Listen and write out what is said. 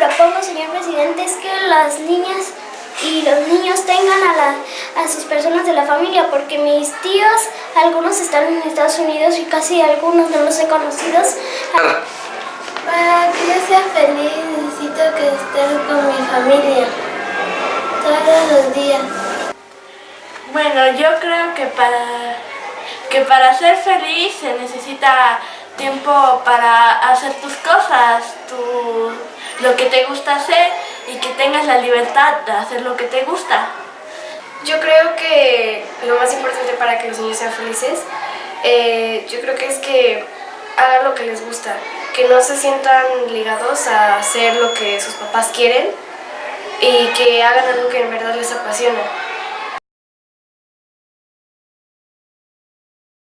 propongo, señor presidente, es que las niñas y los niños tengan a, a sus personas de la familia, porque mis tíos, algunos están en Estados Unidos y casi algunos no los he conocido. Para que yo sea feliz necesito que estén con mi familia todos los días. Bueno, yo creo que para, que para ser feliz se necesita tiempo para hacer tus cosas, tu, lo que te gusta hacer y que tengas la libertad de hacer lo que te gusta. Yo creo que lo más importante para que los niños sean felices, eh, yo creo que es que hagan lo que les gusta, que no se sientan ligados a hacer lo que sus papás quieren y que hagan algo que en verdad les apasiona.